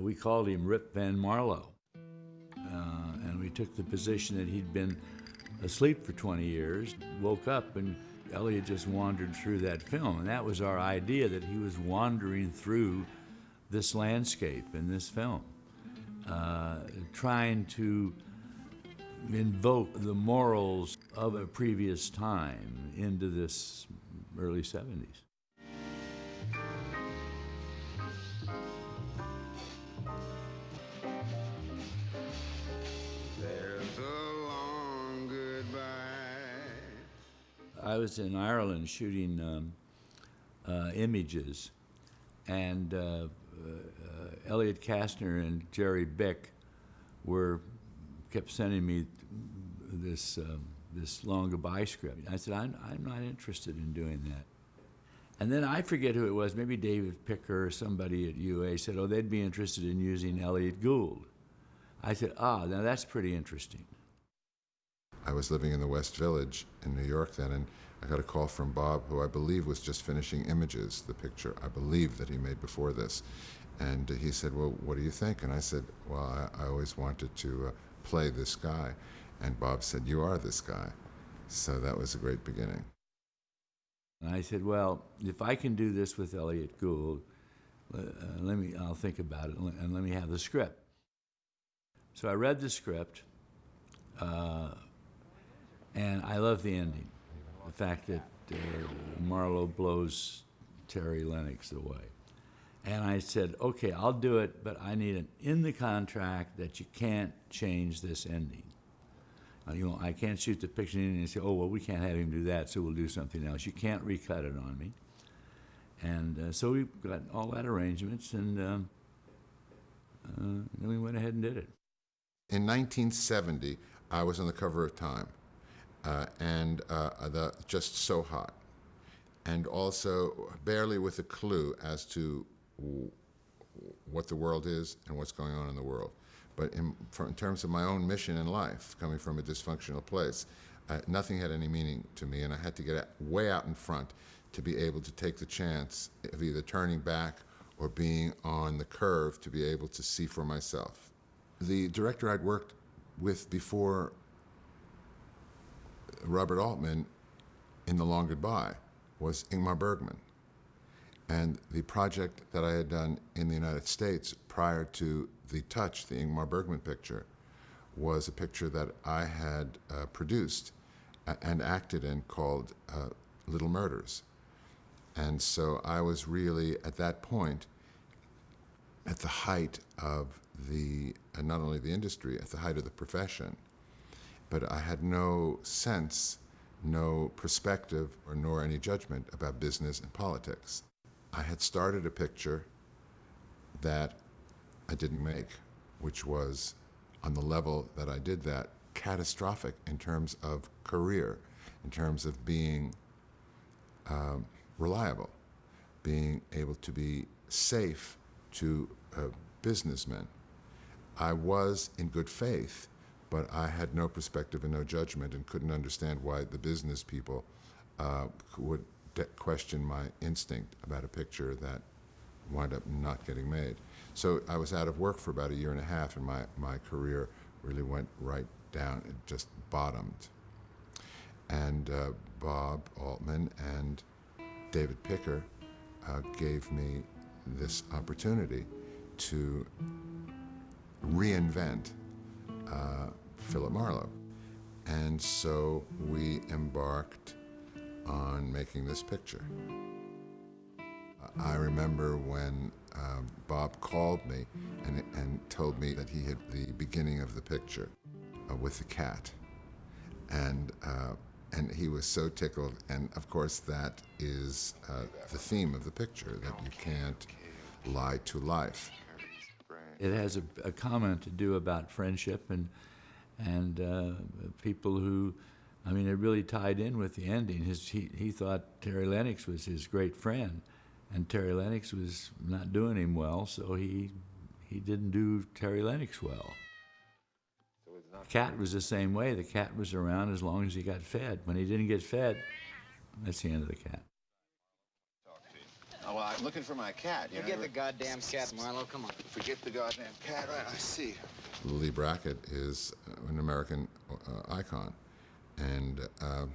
We called him Rip Van Marlowe. Uh, and we took the position that he'd been asleep for 20 years, woke up, and Elliott just wandered through that film. And that was our idea that he was wandering through this landscape in this film, uh, trying to invoke the morals of a previous time into this early 70s. I was in Ireland shooting um, uh, images, and uh, uh, Elliott Kastner and Jerry Bick were kept sending me this um, this long goodbye script. I said, I'm, I'm not interested in doing that. And then I forget who it was, maybe David Picker or somebody at UA said, oh, they'd be interested in using Elliott Gould. I said, ah, now that's pretty interesting. I was living in the West Village in New York then, and I got a call from Bob, who I believe was just finishing Images, the picture I believe that he made before this. And he said, Well, what do you think? And I said, Well, I, I always wanted to uh, play this guy. And Bob said, You are this guy. So that was a great beginning. And I said, Well, if I can do this with Elliott Gould, uh, let me, I'll think about it and let me have the script. So I read the script. Uh, and I love the ending. The fact that uh, Marlowe blows Terry Lennox away. And I said, okay, I'll do it, but I need it in the contract that you can't change this ending. Uh, you know, I can't shoot the picture in and say, oh, well, we can't have him do that, so we'll do something else. You can't recut it on me. And uh, so we got all that arrangements, and um, uh, then we went ahead and did it. In 1970, I was on the cover of Time uh, and uh, the just so hot, and also barely with a clue as to what the world is and what's going on in the world. But in, for, in terms of my own mission in life, coming from a dysfunctional place, uh, nothing had any meaning to me, and I had to get way out in front to be able to take the chance of either turning back or being on the curve to be able to see for myself. The director I'd worked with before Robert Altman in The Long Goodbye was Ingmar Bergman. And the project that I had done in the United States prior to The Touch, the Ingmar Bergman picture, was a picture that I had uh, produced and acted in called uh, Little Murders. And so I was really, at that point, at the height of the, and not only the industry, at the height of the profession but I had no sense, no perspective, or nor any judgment about business and politics. I had started a picture that I didn't make, which was on the level that I did that, catastrophic in terms of career, in terms of being um, reliable, being able to be safe to uh, businessmen. I was in good faith but I had no perspective and no judgment and couldn't understand why the business people uh, would question my instinct about a picture that wound up not getting made. So I was out of work for about a year and a half, and my, my career really went right down. It just bottomed. And uh, Bob Altman and David Picker uh, gave me this opportunity to reinvent uh, Philip Marlowe. And so we embarked on making this picture. I remember when uh, Bob called me and, and told me that he had the beginning of the picture uh, with the cat. And, uh, and he was so tickled. And of course, that is uh, the theme of the picture that you can't lie to life. It has a, a comment to do about friendship and and uh, people who, I mean, it really tied in with the ending. His, he, he thought Terry Lennox was his great friend, and Terry Lennox was not doing him well, so he, he didn't do Terry Lennox well. The cat was the same way. The cat was around as long as he got fed. When he didn't get fed, that's the end of the cat. Well, I'm looking for my cat. You Forget know? the goddamn cat, Marlowe. Come on. Forget the goddamn cat. Right, I see. Leigh Brackett is uh, an American uh, icon. And uh,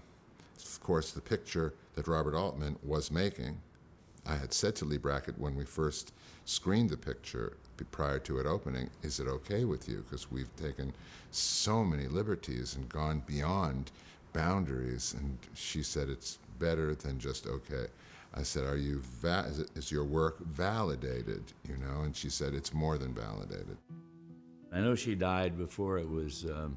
of course, the picture that Robert Altman was making, I had said to Leigh Brackett when we first screened the picture prior to it opening, is it okay with you? Because we've taken so many liberties and gone beyond boundaries. And she said, it's better than just okay. I said, are you, va- is, it, is your work validated? You know, and she said, it's more than validated. I know she died before it was, um,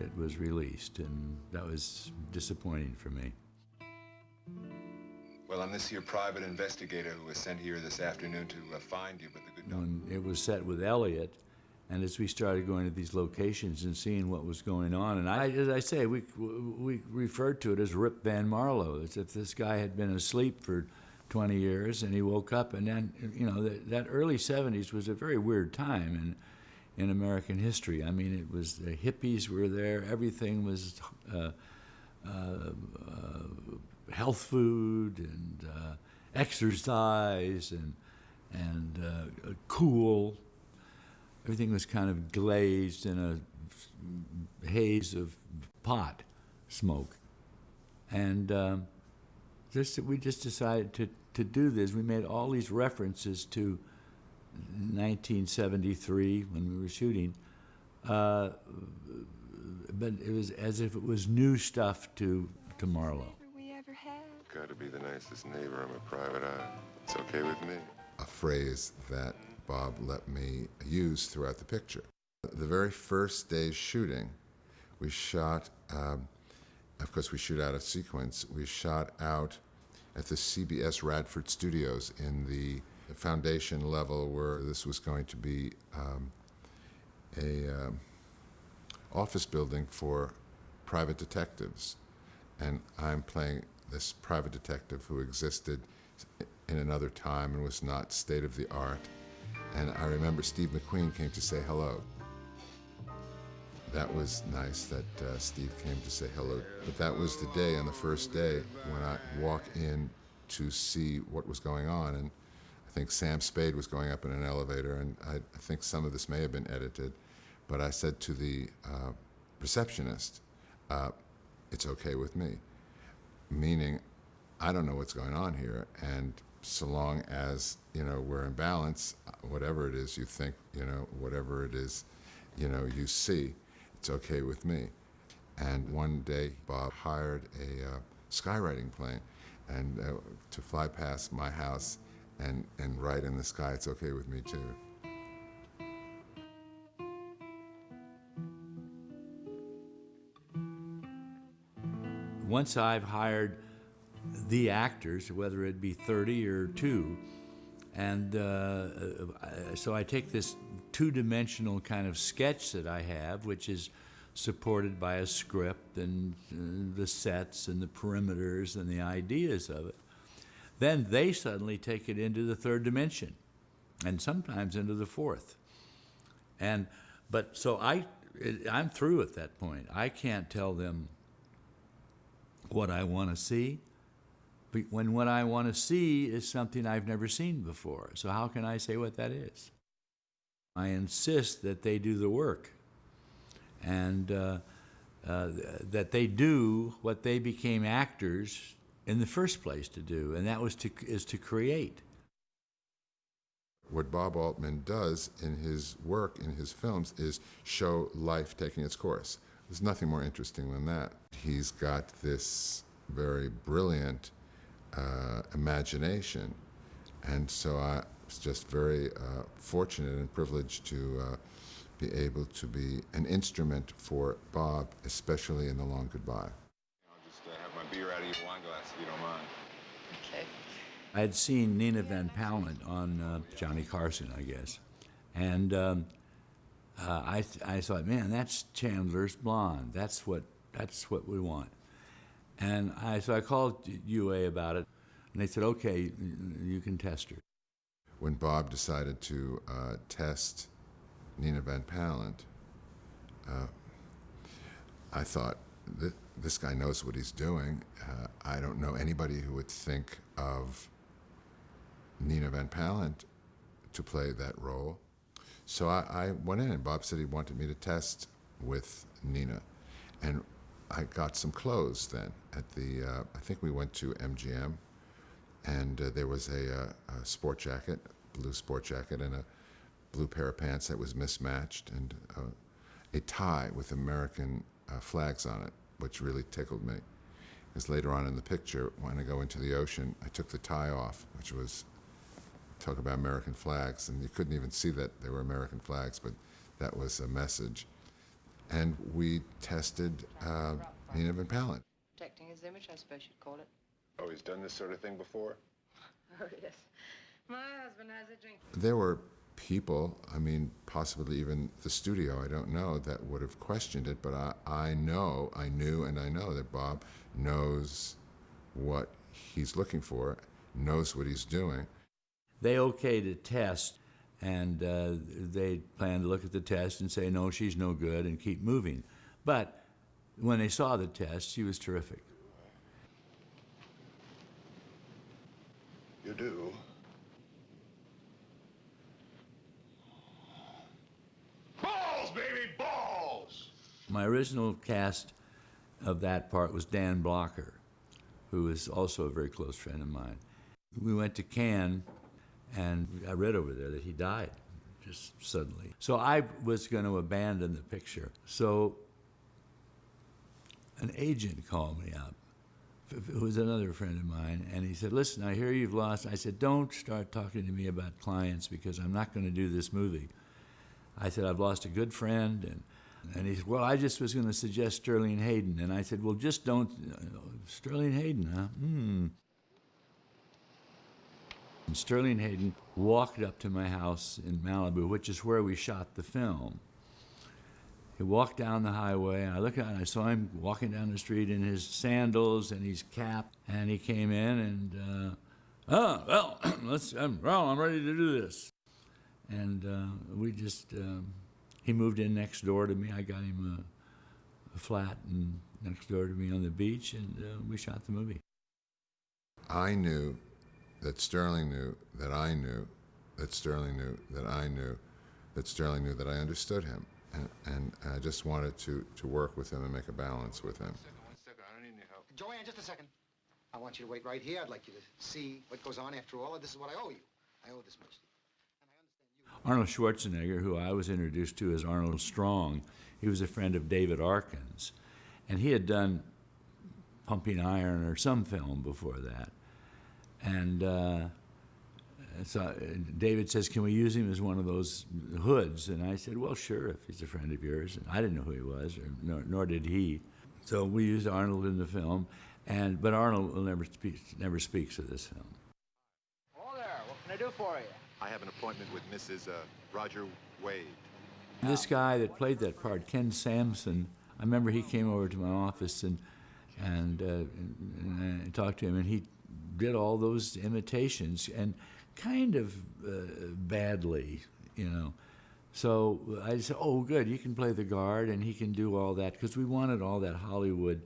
it was released, and that was disappointing for me. Well, I'm this here private investigator who was sent here this afternoon to uh, find you, but the good When it was set with Elliott, and as we started going to these locations and seeing what was going on, and I, as I say, we, we referred to it as Rip Van Marlowe, as if this guy had been asleep for 20 years and he woke up, and then, you know, that, that early 70s was a very weird time in, in American history. I mean, it was, the hippies were there, everything was uh, uh, uh, health food and uh, exercise and, and uh, cool. Everything was kind of glazed in a haze of pot smoke. And um, just, we just decided to, to do this. We made all these references to 1973 when we were shooting, uh, but it was as if it was new stuff to, to Marlowe. we ever had. Got to be the nicest neighbor. I'm a private eye. It's okay with me. a phrase that Bob let me use throughout the picture. The very first day's shooting, we shot, um, of course, we shoot out of sequence. We shot out at the CBS Radford Studios in the foundation level where this was going to be um, a um, office building for private detectives. And I'm playing this private detective who existed in another time and was not state of the art. And I remember Steve McQueen came to say hello. That was nice that uh, Steve came to say hello. But that was the day, on the first day, when I walk in to see what was going on. And I think Sam Spade was going up in an elevator, and I, I think some of this may have been edited. But I said to the uh, receptionist, uh, it's okay with me. Meaning, I don't know what's going on here, and so long as you know we're in balance, whatever it is you think, you know, whatever it is, you know, you see, it's okay with me. And one day, Bob hired a uh, skywriting plane, and uh, to fly past my house and and write in the sky, it's okay with me too. once I've hired the actors, whether it be 30 or two, and uh, so I take this two dimensional kind of sketch that I have, which is supported by a script and uh, the sets and the perimeters and the ideas of it. Then they suddenly take it into the third dimension and sometimes into the fourth. And but so I I'm through at that point. I can't tell them what I want to see. When what I want to see is something I've never seen before. So how can I say what that is? I insist that they do the work and uh, uh, that they do what they became actors in the first place to do, and that was to, is to create. What Bob Altman does in his work, in his films, is show life taking its course. There's nothing more interesting than that. He's got this very brilliant uh, imagination, and so I was just very uh, fortunate and privileged to uh, be able to be an instrument for Bob, especially in The Long Goodbye. I'll just uh, have my beer out of your wine glass if you don't mind. Okay. I had seen Nina Van Pallandt on uh, Johnny Carson, I guess, and um, uh, I I thought, man, that's Chandler's blonde. That's what that's what we want. And I so I called UA about it, and they said, okay, you can test her. when Bob decided to uh, test Nina Van Pallandt, uh, I thought, "Th- this guy knows what he's doing. Uh, I don't know anybody who would think of Nina Van Pallandt to play that role. So I, I went in, and Bob said he wanted me to test with Nina. And I got some clothes then at the, uh, I think we went to MGM, and uh, there was a, uh, a sport jacket, blue sport jacket, and a blue pair of pants that was mismatched, and uh, a tie with American uh, flags on it, which really tickled me. Because later on in the picture, when I go into the ocean, I took the tie off, which was talk about American flags, and you couldn't even see that they were American flags, but that was a message. And we tested uh, Nina Van Pallandt. Protecting his image, I suppose you'd call it. Oh, he's done this sort of thing before? Oh, yes. My husband has a drink. There were people, I mean, possibly even the studio, I don't know, that would have questioned it, but I, I know, I knew, and I know that Bob knows what he's looking for, knows what he's doing. They okayed a test, and uh, they plan to look at the test and say, no, she's no good, and keep moving. But when they saw the test, she was terrific. You do? Balls, baby, balls! My original cast of that part was Dan Blocker, who is also a very close friend of mine. We went to Cannes, and I read over there that he died just suddenly. So I was going to abandon the picture. So an agent called me up, who was another friend of mine, and he said, Listen, I hear you've lost. I said, Don't start talking to me about clients because I'm not going to do this movie. I said, I've lost a good friend. And, and he said, Well, I just was going to suggest Sterling Hayden. And I said, Well, just don't. Sterling Hayden, huh? Hmm. And Sterling Hayden walked up to my house in Malibu, which is where we shot the film. He walked down the highway, and I looked out and I saw him walking down the street in his sandals and his cap. And he came in and, uh, oh, well, let's, um, well, I'm ready to do this. And uh, we just, um, he moved in next door to me. I got him a, a flat and next door to me on the beach, and uh, we shot the movie. I knew that Sterling knew that I knew that Sterling knew that I knew that Sterling knew that I understood him. And, and I just wanted to, to work with him and make a balance with him. One second, I don't need any help. Joanne, just a second. I want you to wait right here. I'd like you to see what goes on after all. This is what I owe you. I owe this much to you. Arnold Schwarzenegger, who I was introduced to as Arnold Strong, he was a friend of David Arkin's. And he had done Pumping Iron or some film before that. And uh, so uh, David says, Can we use him as one of those hoods? And I said, Well, sure, if he's a friend of yours. And I didn't know who he was, or, nor, nor did he. So we used Arnold in the film. And, but Arnold will never, speak, never speaks of this film. Hello there. What can I do for you? I have an appointment with Mrs. Uh, Roger Wade. This guy that played that part, Ken Sansom, I remember he came over to my office and and, uh, and, and I talked to him, and he did all those imitations and kind of uh, badly, you know. So I said, "Oh, good, you can play the guard, and he can do all that," because we wanted all that Hollywood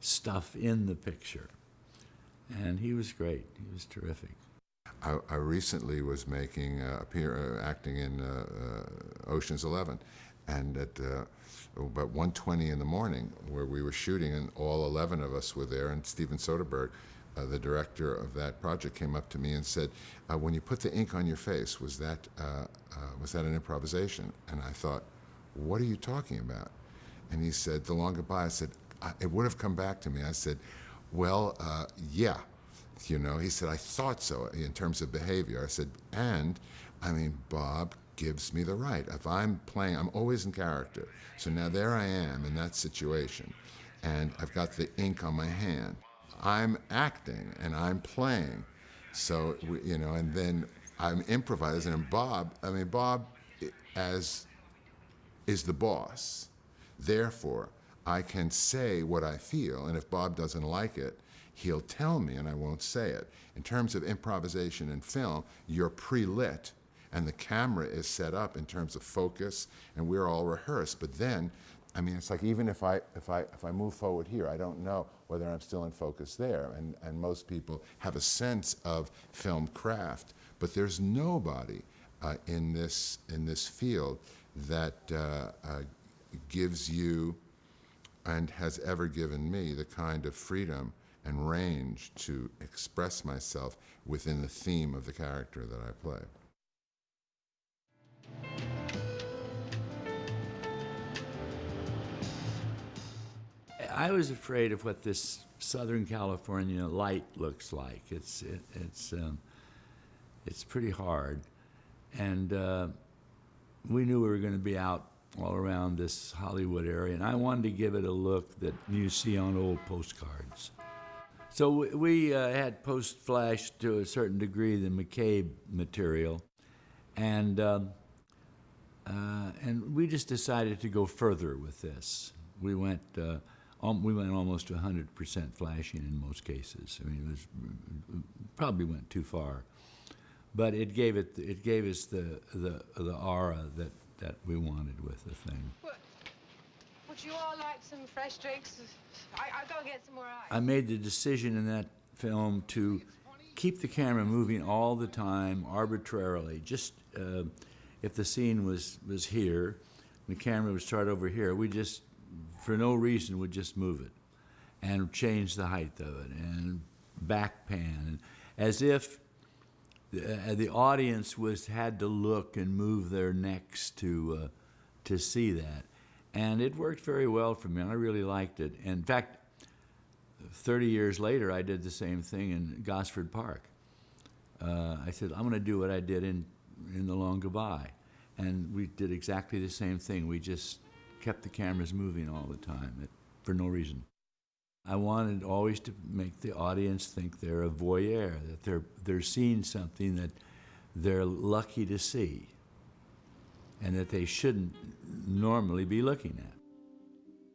stuff in the picture. And he was great. He was terrific. I, I recently was making uh, appear uh, acting in uh, uh, Ocean's Eleven, and at uh, about 1:20 in the morning, where we were shooting, and all 11 of us were there, and Steven Soderbergh, uh, the director of that project, came up to me and said, uh, "When you put the ink on your face, was that uh, uh, was that an improvisation?" And I thought, "What are you talking about?" And he said, "The long goodbye." I said, I, "It would have come back to me." I said, "Well, uh, yeah." You know, he said, I thought so in terms of behavior. I said, and I mean, Bob gives me the right. If I'm playing, I'm always in character. So now there I am in that situation, and I've got the ink on my hand. I'm acting and I'm playing. So, you know, and then I'm improvising. And Bob, I mean, Bob, as is the boss. Therefore, I can say what I feel, and if Bob doesn't like it, he'll tell me and I won't say it. In terms of improvisation in film, you're pre lit and the camera is set up in terms of focus and we're all rehearsed. But then, I mean, it's like even if I, if I, if I move forward here, I don't know whether I'm still in focus there. And, and most people have a sense of film craft, but there's nobody uh, in, this, in this field that uh, uh, gives you and has ever given me the kind of freedom and range to express myself within the theme of the character that I play. I was afraid of what this Southern California light looks like. It's it, it's um, it's pretty hard, and uh, we knew we were going to be out all around this Hollywood area, and I wanted to give it a look that you see on old postcards. So we, we uh, had post flash to a certain degree the McCabe material, and um, uh, and we just decided to go further with this. We went. Um, we went almost to 100% flashing in most cases. I mean, it was probably went too far, but it gave it it gave us the the the aura that that we wanted with the thing. What? Would you all like some fresh drinks? I, I'll go get some more ice. I made the decision in that film to keep the camera moving all the time, arbitrarily. Just uh, if the scene was was here, the camera would start over here. We just, for no reason, would just move it, and change the height of it, and back pan, as if the, uh, the audience was had to look and move their necks to uh, to see that, and it worked very well for me. I really liked it. In fact, 30 years later, I did the same thing in Gosford Park. Uh, I said, I'm going to do what I did in, in The Long Goodbye. And we did exactly the same thing. We just kept the cameras moving all the time it, for no reason. I wanted always to make the audience think they're a voyeur, that they're, they're seeing something that they're lucky to see and that they shouldn't normally be looking at.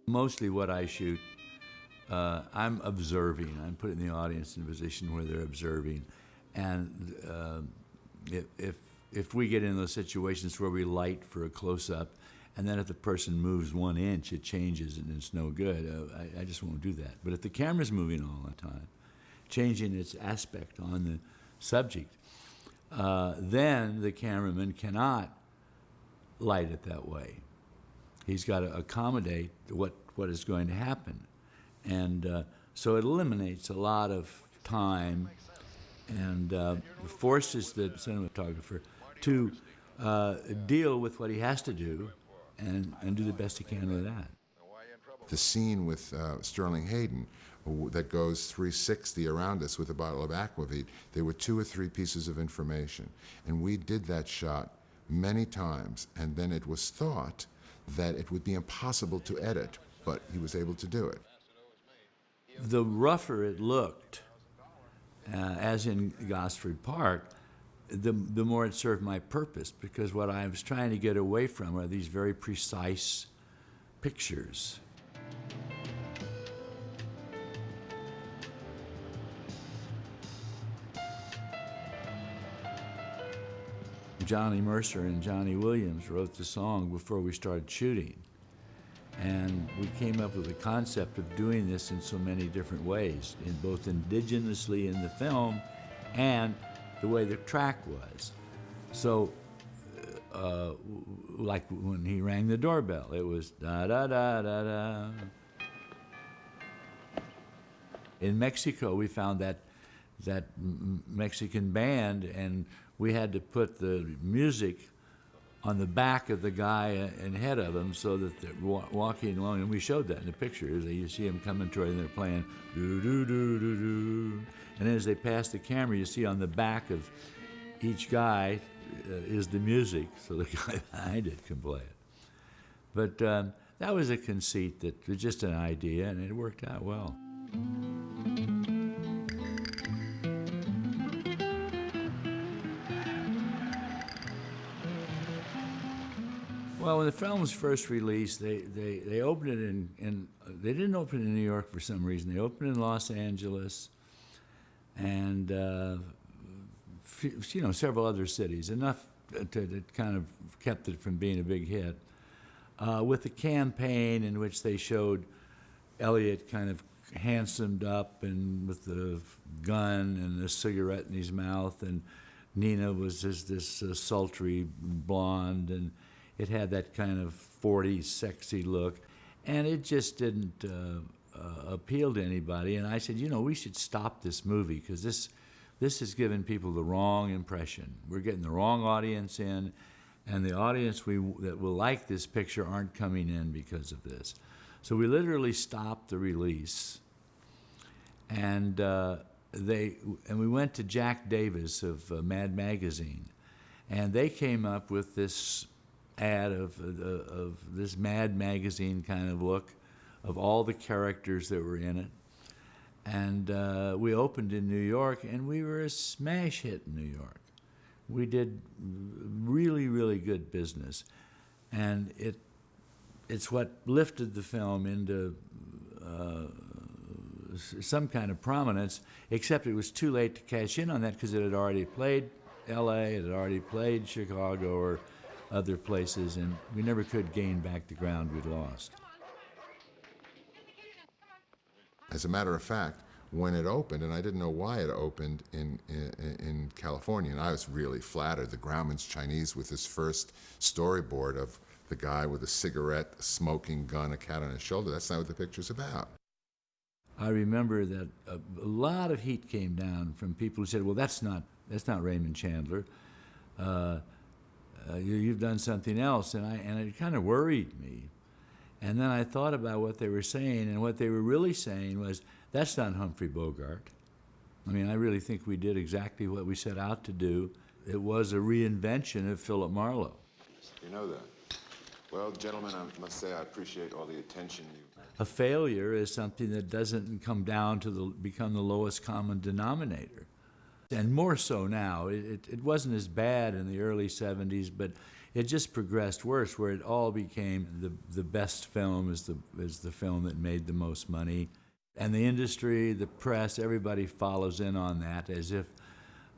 Mostly what I shoot uh, I'm observing. I'm putting the audience in a position where they're observing, and uh, if, if if we get in those situations where we light for a close up, and then if the person moves one inch, it changes and it's no good. Uh, I, I just won't do that. But if the camera's moving all the time, changing its aspect on the subject, uh, then the cameraman cannot light it that way. He's got to accommodate what, what is going to happen. And uh, so it eliminates a lot of time and uh, forces the cinematographer to uh, deal with what he has to do and, and do the best he can with that. The scene with uh, Sterling Hayden that goes 360 around us with a bottle of aquavit, there were two or three pieces of information. And we did that shot many times, and then it was thought that it would be impossible to edit, but he was able to do it. The rougher it looked, uh, as in Gosford Park, the, the more it served my purpose because what I was trying to get away from are these very precise pictures. Johnny Mercer and Johnny Williams wrote the song before we started shooting. And we came up with the concept of doing this in so many different ways, in both indigenously in the film and the way the track was. So, uh, like when he rang the doorbell, it was da da da da da. In Mexico, we found that that Mexican band, and we had to put the music on the back of the guy and head of him so that they're wa walking along, and we showed that in the pictures. You see them coming toward and they're playing do do do do do, and as they pass the camera, you see on the back of each guy uh, is the music, so the guy behind it can play it. But um, that was a conceit that was just an idea, and it worked out well. Well, when the film was first released, they, they, they opened it in, in, they didn't open it in New York for some reason. They opened it in Los Angeles and, uh, you know, several other cities, enough to, that kind of kept it from being a big hit. Uh, with a campaign in which they showed Elliott kind of handsomed up and with the gun and a cigarette in his mouth, and Nina was just this uh, sultry blonde, and it had that kind of 40s sexy look, and it just didn't uh, uh, appeal to anybody. And I said, you know, we should stop this movie because this this has given people the wrong impression. We're getting the wrong audience in, and the audience we, that will like this picture aren't coming in because of this. So we literally stopped the release, and uh, they and we went to Jack Davis of uh, Mad Magazine, and they came up with this ad of, uh, of this Mad Magazine kind of look of all the characters that were in it. And uh, we opened in New York, and we were a smash hit in New York. We did really, really good business, and it it's what lifted the film into uh, some kind of prominence. Except it was too late to cash in on that because it had already played L.A., it had already played Chicago or other places, and we never could gain back the ground we'd lost. As a matter of fact, when it opened, and I didn't know why it opened in, in, in California, and I was really flattered. The Grauman's Chinese with his first storyboard of the guy with a cigarette, a smoking gun, a cat on his shoulder. That's not what the picture's about. I remember that a, a lot of heat came down from people who said, "Well, that's not that's not Raymond Chandler. Uh, uh, you, you've done something else," and I and it kind of worried me. And then I thought about what they were saying, and what they were really saying was, "That's not Humphrey Bogart." I mean, I really think we did exactly what we set out to do. It was a reinvention of Philip Marlowe. You know that. Well, gentlemen, I must say I appreciate all the attention you. A failure is something that doesn't come down to the, become the lowest common denominator. And more so now. It, it, wasn't as bad in the early 70s, but it just progressed worse, where it all became the, the best film is the, is the film that made the most money. And the industry, the press, everybody follows in on that as if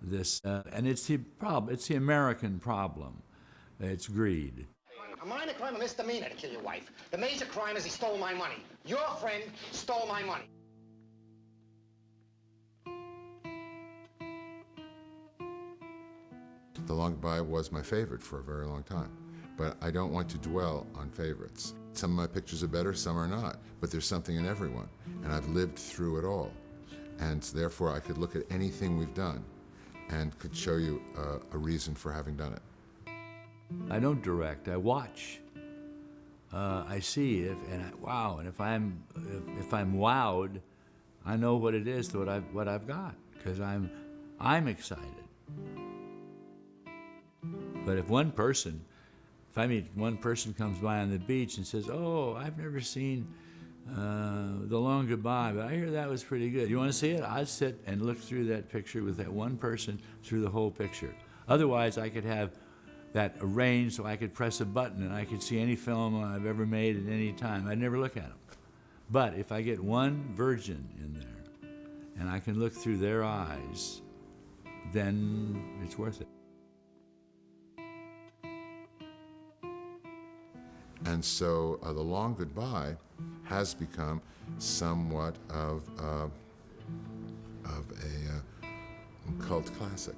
this, uh, and it's the problem, it's the American problem. It's greed. A minor crime, a misdemeanor to kill your wife. The major crime is he stole my money. Your friend stole my money. The Long Goodbye was my favorite for a very long time, but I don't want to dwell on favorites. Some of my pictures are better, some are not, but there's something in everyone, and I've lived through it all. And therefore, I could look at anything we've done and could show you a reason for having done it. I don't direct. I watch. Uh, I see if and I, wow, and if I'm if, if I'm wowed, I know what it is to what I've what I've got because I'm I'm excited. But if one person, if I meet one person comes by on the beach and says, "Oh, I've never seen uh, the Long Goodbye, but I hear that was pretty good. You want to see it?" I'd sit and look through that picture with that one person through the whole picture. Otherwise, I could have that arranged so I could press a button and I could see any film I've ever made at any time. I'd never look at them. But if I get one virgin in there and I can look through their eyes, then it's worth it. And so uh, The Long Goodbye has become somewhat of, uh, of a uh, cult classic.